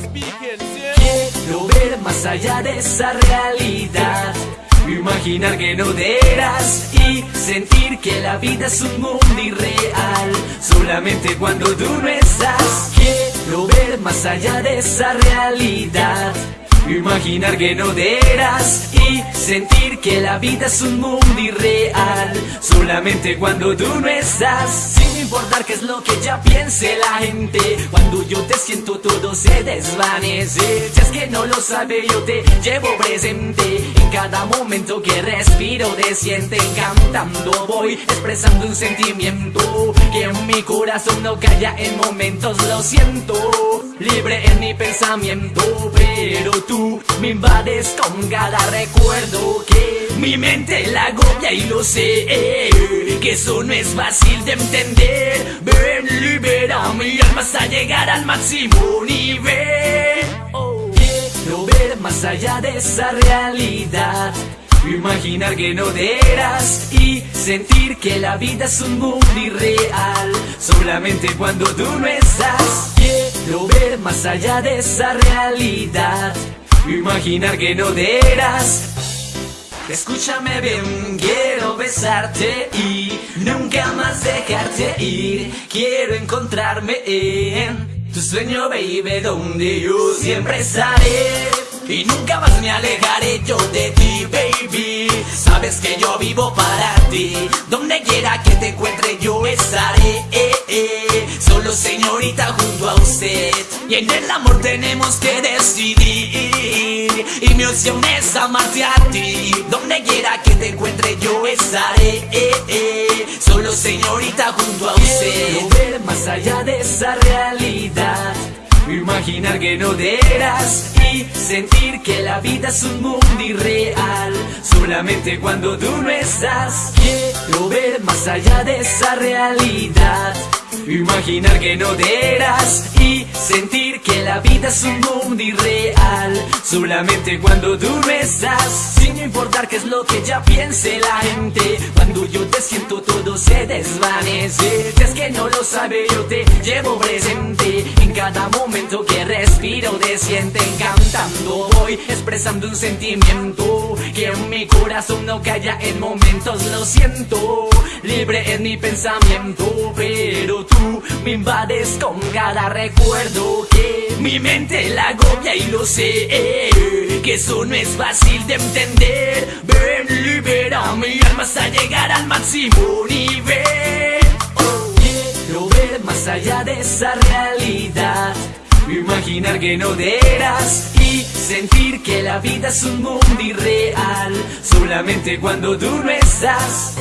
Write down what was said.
Quiero ver más allá de esa realidad. Imaginar que no te eras y sentir que la vida es un mundo irreal. Solamente cuando tú no estás. Quiero ver más allá de esa realidad. Imaginar que no te eras y sentir que la vida es un mundo irreal. Solamente cuando tú no estás. Sin importar qué es lo que ya piense la gente Cuando yo te siento todo se desvanece. Si es que no lo sabe yo te llevo presente. En cada momento que respiro te Cantando voy expresando un sentimiento Que en mi corazón no calla en momentos lo siento. Libre en mi pensamiento Pero tú me invades con cada recuerdo Que mi mente la agobia y lo sé Que eso no es fácil de entender. Ven, libera mi alma hasta llegar al máximo nivel. Quiero ver más allá de esa realidad. Imaginar que no eras y sentir que la vida es un mundo irreal. Solamente cuando tú no estás Quiero ver más allá de esa realidad. Imaginar que no eras. Escúchame bien, besarte y nunca más dejarte ir. Quiero encontrarme en tu sueño, baby, donde yo siempre estaré. Y nunca más me alejaré yo de ti, baby. Sabes que yo vivo para ti. Donde quiera que te encuentre yo estaré eh, eh. Solo señorita junto a usted. Y en el amor tenemos que decidir Y mi opción es amarte a ti. Donde quiera que te encuentre yo estaré eh, Solo señorita junto a usted. Quiero ver más allá de esa realidad Imaginar que no eras y sentir que la vida es un mundo irreal. Solamente cuando tú no estás Quiero ver más allá de esa realidad. Imaginar que no eras y sentir que la vida es un mundo irreal. Solamente cuando tú no estás Sin importar qué es lo que ya piense la gente. Cuando yo te siento todo se desvanece. Si es que no lo sabe yo te llevo presente te sienten cantando Voy expresando un sentimiento Que en mi corazón no calla en momentos lo siento. Libre en mi pensamiento pero tú me invades con cada recuerdo que mi mente la agobia y lo sé que eso no es fácil de entender. Ven libera mi alma hasta llegar al máximo nivel. Quiero ver más allá de esa realidad Imaginar que no eras y sentir que la vida es un mundo irreal. Solamente cuando tú no estás